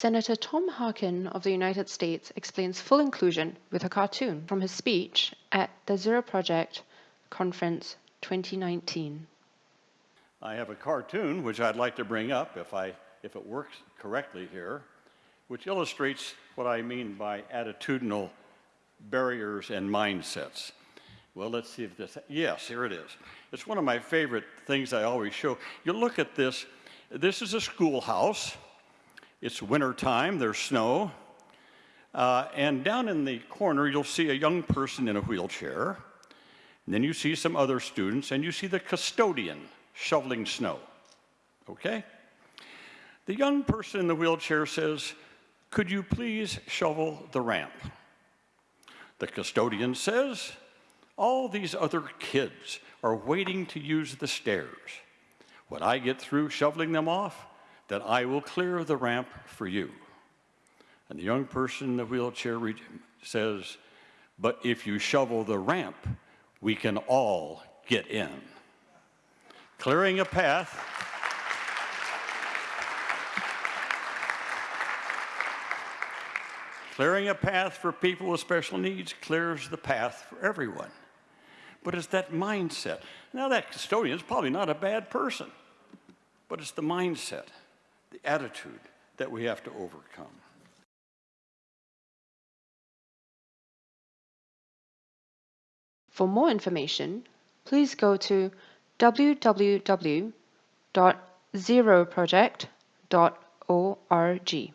Senator Tom Harkin of the United States explains full inclusion with a cartoon from his speech at the Zero Project Conference 2019. I have a cartoon which I'd like to bring up if, I, if it works correctly here, which illustrates what I mean by attitudinal barriers and mindsets. Well, let's see if this, yes, here it is. It's one of my favorite things I always show. You look at this, this is a schoolhouse. It's winter time, there's snow. Uh, and down in the corner, you'll see a young person in a wheelchair. And then you see some other students, and you see the custodian shoveling snow. Okay? The young person in the wheelchair says, Could you please shovel the ramp? The custodian says, all these other kids are waiting to use the stairs. When I get through shoveling them off, then I will clear the ramp for you. And the young person in the wheelchair says, but if you shovel the ramp, we can all get in. Clearing a path Clearing a path for people with special needs clears the path for everyone but it's that mindset. Now, that custodian is probably not a bad person, but it's the mindset, the attitude that we have to overcome. For more information, please go to www.zeroproject.org.